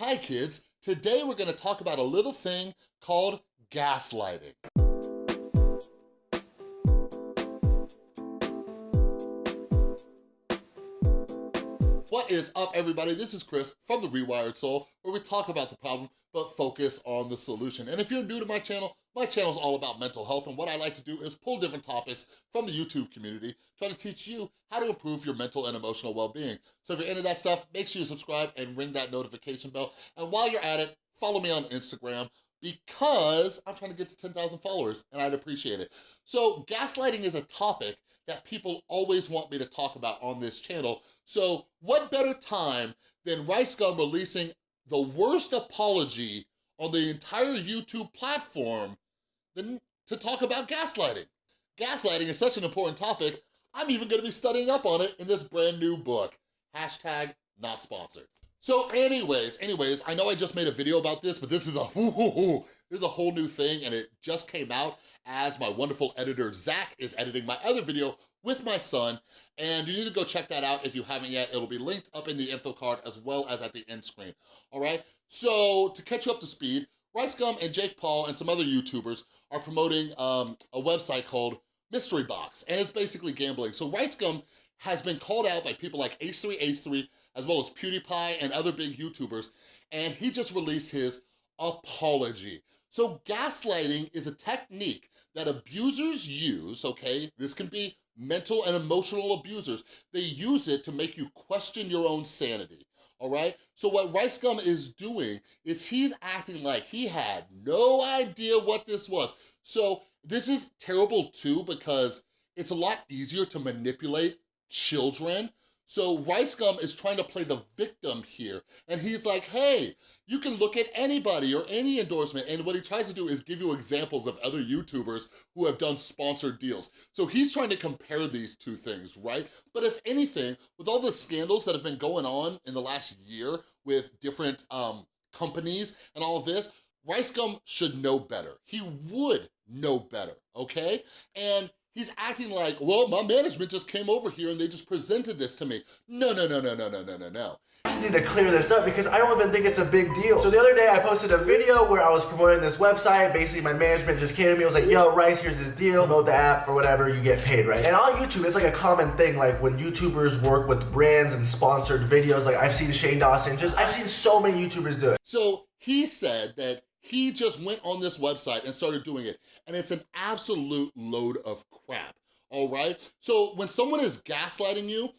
Hi kids, today we're gonna talk about a little thing called gaslighting. What is up everybody? This is Chris from The Rewired Soul, where we talk about the problem, but focus on the solution. And if you're new to my channel, my channel is all about mental health, and what I like to do is pull different topics from the YouTube community, try to teach you how to improve your mental and emotional well-being. So if you're into that stuff, make sure you subscribe and ring that notification bell. And while you're at it, follow me on Instagram because I'm trying to get to 10,000 followers and I'd appreciate it. So gaslighting is a topic that people always want me to talk about on this channel. So what better time than Rice releasing the worst apology on the entire YouTube platform than to talk about gaslighting. Gaslighting is such an important topic, I'm even gonna be studying up on it in this brand new book. Hashtag not sponsored. So anyways, anyways, I know I just made a video about this, but this is a. This is a whole new thing and it just came out as my wonderful editor, Zach, is editing my other video with my son, and you need to go check that out if you haven't yet. It'll be linked up in the info card as well as at the end screen, all right? So to catch you up to speed, Rice Gum and Jake Paul and some other YouTubers are promoting um, a website called Mystery Box, and it's basically gambling. So Rice Gum has been called out by people like H3H3, as well as PewDiePie and other big YouTubers, and he just released his apology. So gaslighting is a technique that abusers use, okay? This can be mental and emotional abusers. They use it to make you question your own sanity, all right? So what Rice Gum is doing is he's acting like he had no idea what this was. So this is terrible too because it's a lot easier to manipulate children so Rice Gum is trying to play the victim here. And he's like, hey, you can look at anybody or any endorsement. And what he tries to do is give you examples of other YouTubers who have done sponsored deals. So he's trying to compare these two things, right? But if anything, with all the scandals that have been going on in the last year with different um, companies and all this, Rice Gum should know better. He would know better, okay? And He's acting like, well, my management just came over here and they just presented this to me. No, no, no, no, no, no, no, no, no. I just need to clear this up because I don't even think it's a big deal. So the other day I posted a video where I was promoting this website. Basically my management just came to me and was like, yo, Rice, here's this deal. Promote the app or whatever, you get paid, right? And on YouTube, it's like a common thing. Like when YouTubers work with brands and sponsored videos, like I've seen Shane Dawson, just I've seen so many YouTubers do it. So he said that he just went on this website and started doing it, and it's an absolute load of crap, all right? So when someone is gaslighting you,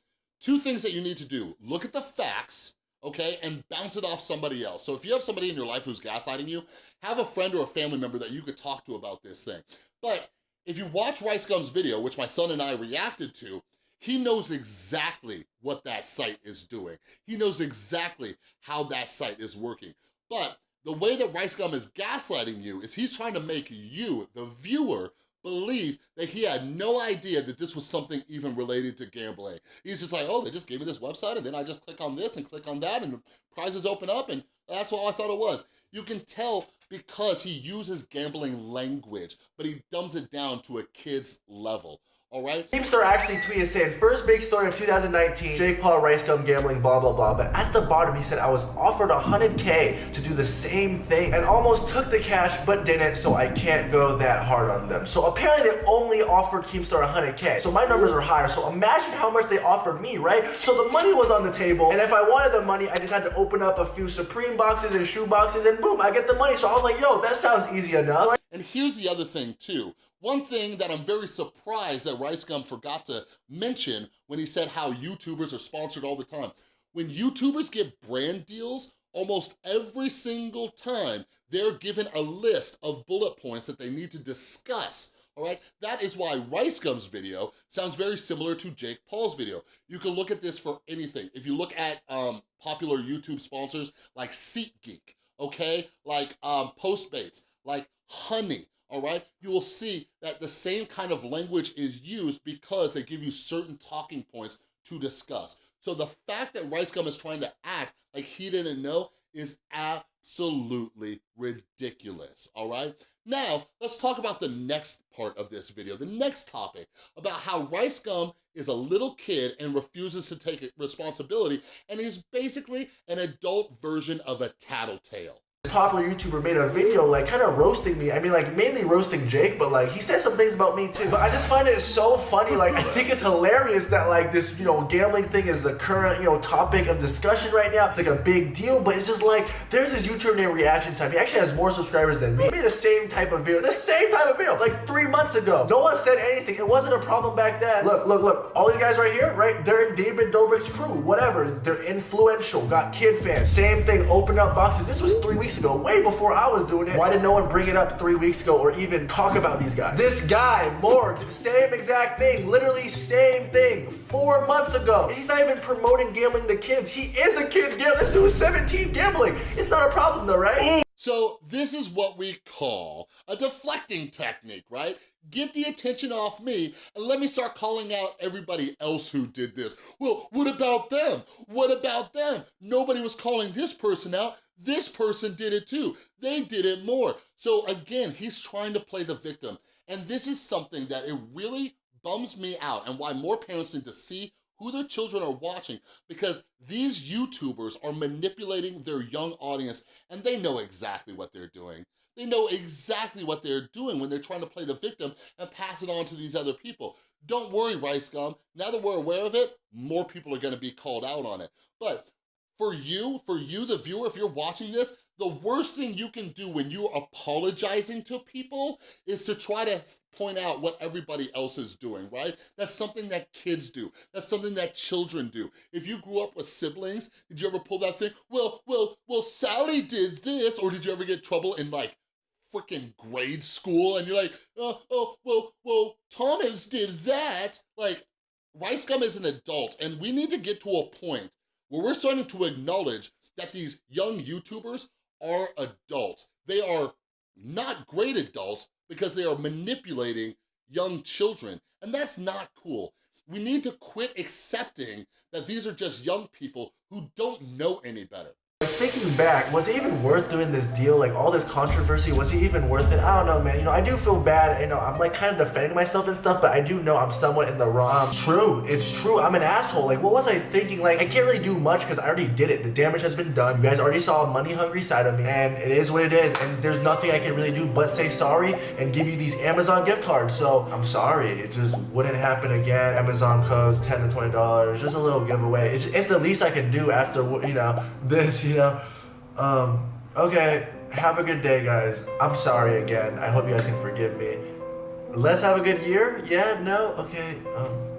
two things that you need to do. Look at the facts, okay, and bounce it off somebody else. So if you have somebody in your life who's gaslighting you, have a friend or a family member that you could talk to about this thing. But if you watch Rice Gum's video, which my son and I reacted to, he knows exactly what that site is doing. He knows exactly how that site is working. But the way that Rice Gum is gaslighting you is he's trying to make you, the viewer, believe that he had no idea that this was something even related to gambling. He's just like, oh, they just gave me this website and then I just click on this and click on that and prizes open up and that's all I thought it was. You can tell because he uses gambling language, but he dumbs it down to a kid's level all right? Keemstar actually tweeted saying, first big story of 2019, Jake Paul, Rice Gum, gambling, blah, blah, blah. But at the bottom, he said, I was offered 100K to do the same thing and almost took the cash, but didn't, so I can't go that hard on them. So apparently they only offered Keemstar 100K. So my numbers are higher. So imagine how much they offered me, right? So the money was on the table. And if I wanted the money, I just had to open up a few Supreme boxes and shoe boxes and boom, I get the money. So was like, yo, that sounds easy enough. And here's the other thing too. One thing that I'm very surprised that Rice Gum forgot to mention when he said how YouTubers are sponsored all the time. When YouTubers get brand deals, almost every single time, they're given a list of bullet points that they need to discuss all right? That is why Rice Gum's video sounds very similar to Jake Paul's video. You can look at this for anything. If you look at um, popular YouTube sponsors like SeatGeek, okay? Like um, Postmates, like honey, all right? You will see that the same kind of language is used because they give you certain talking points to discuss. So the fact that Rice Gum is trying to act like he didn't know is absolutely ridiculous, all right? Now, let's talk about the next part of this video, the next topic, about how Rice Gum is a little kid and refuses to take responsibility, and he's basically an adult version of a tattletale popular YouTuber made a video like kind of roasting me. I mean like mainly roasting Jake, but like he said some things about me too. But I just find it so funny. Like I think it's hilarious that like this, you know, gambling thing is the current, you know, topic of discussion right now. It's like a big deal, but it's just like there's this YouTuber named Reaction Time. He actually has more subscribers than me. He made the same type of video, the same type of video, like three months ago. No one said anything. It wasn't a problem back then. Look, look, look. All these guys right here, right? They're in David Dobrik's crew, whatever. They're influential, got kid fans. Same thing, open up boxes. This was three weeks ago, way before I was doing it. Why did no one bring it up three weeks ago or even talk about these guys? This guy, Morg, same exact thing, literally same thing, four months ago. And he's not even promoting gambling to kids. He is a kid gambling. This dude's 17 gambling. It's not a problem though, right? So this is what we call a deflecting technique, right? Get the attention off me and let me start calling out everybody else who did this. Well, what about them? What about them? Nobody was calling this person out. This person did it too. They did it more. So again, he's trying to play the victim. And this is something that it really bums me out and why more parents need to see who their children are watching because these YouTubers are manipulating their young audience and they know exactly what they're doing. They know exactly what they're doing when they're trying to play the victim and pass it on to these other people. Don't worry, Rice Gum. Now that we're aware of it, more people are gonna be called out on it. But for you, for you, the viewer, if you're watching this, the worst thing you can do when you're apologizing to people is to try to point out what everybody else is doing, right? That's something that kids do. That's something that children do. If you grew up with siblings, did you ever pull that thing? Well, well, well, Sally did this, or did you ever get trouble in like freaking grade school and you're like, oh, oh, well, well, Thomas did that. Like, Rice Gum is an adult and we need to get to a point where we're starting to acknowledge that these young YouTubers are adults. They are not great adults because they are manipulating young children, and that's not cool. We need to quit accepting that these are just young people who don't know any better thinking back, was it even worth doing this deal? Like all this controversy, was he even worth it? I don't know, man. You know, I do feel bad. You know, I'm like kind of defending myself and stuff, but I do know I'm somewhat in the wrong. Um, true, it's true. I'm an asshole. Like, what was I thinking? Like, I can't really do much because I already did it. The damage has been done. You guys already saw a money hungry side of me, and it is what it is. And there's nothing I can really do but say sorry and give you these Amazon gift cards. So I'm sorry. It just wouldn't happen again. Amazon codes 10 to 20 dollars, just a little giveaway. It's, it's the least I can do after you know this. You know. Um, okay, have a good day, guys. I'm sorry again. I hope you guys can forgive me. Let's have a good year? Yeah? No? Okay. Um,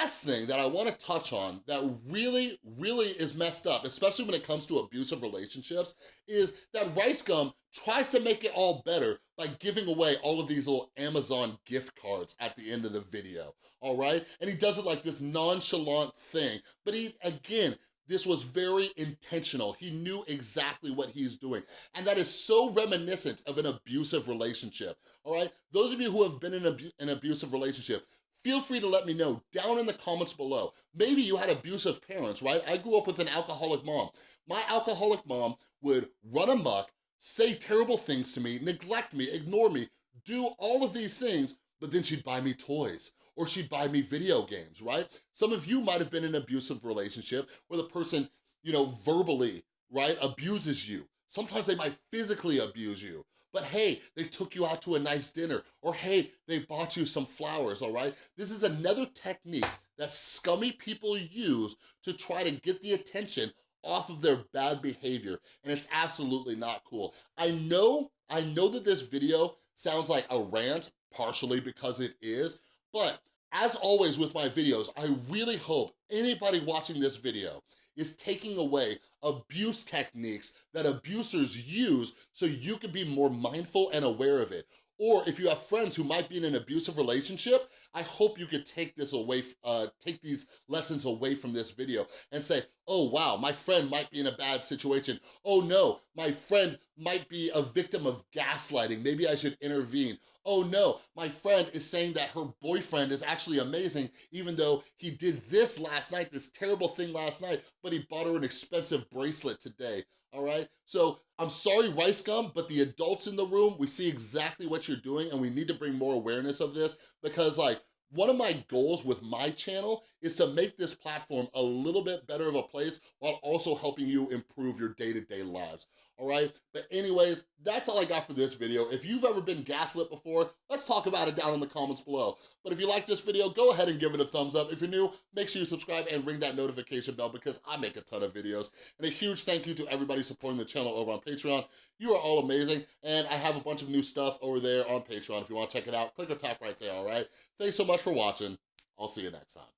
last thing that I wanna touch on that really, really is messed up, especially when it comes to abusive relationships, is that Rice Gum tries to make it all better by giving away all of these little Amazon gift cards at the end of the video, all right? And he does it like this nonchalant thing, but he, again, this was very intentional. He knew exactly what he's doing. And that is so reminiscent of an abusive relationship, all right? Those of you who have been in an abusive relationship, feel free to let me know down in the comments below. Maybe you had abusive parents, right? I grew up with an alcoholic mom. My alcoholic mom would run amok, say terrible things to me, neglect me, ignore me, do all of these things, but then she'd buy me toys or she'd buy me video games, right? Some of you might have been in an abusive relationship where the person, you know, verbally, right, abuses you. Sometimes they might physically abuse you, but hey, they took you out to a nice dinner, or hey, they bought you some flowers, all right? This is another technique that scummy people use to try to get the attention off of their bad behavior, and it's absolutely not cool. I know, I know that this video sounds like a rant, partially because it is, but as always with my videos, I really hope anybody watching this video is taking away abuse techniques that abusers use so you can be more mindful and aware of it. Or if you have friends who might be in an abusive relationship, I hope you could take this away, uh, take these lessons away from this video and say, oh wow, my friend might be in a bad situation. Oh no, my friend might be a victim of gaslighting. Maybe I should intervene. Oh no, my friend is saying that her boyfriend is actually amazing, even though he did this last night, this terrible thing last night, but he bought her an expensive bracelet today all right? So I'm sorry, Rice Gum, but the adults in the room, we see exactly what you're doing and we need to bring more awareness of this because like, one of my goals with my channel is to make this platform a little bit better of a place while also helping you improve your day-to-day -day lives all right? But anyways, that's all I got for this video. If you've ever been gaslit before, let's talk about it down in the comments below. But if you like this video, go ahead and give it a thumbs up. If you're new, make sure you subscribe and ring that notification bell because I make a ton of videos. And a huge thank you to everybody supporting the channel over on Patreon. You are all amazing, and I have a bunch of new stuff over there on Patreon. If you wanna check it out, click or tap right there, all right? Thanks so much for watching. I'll see you next time.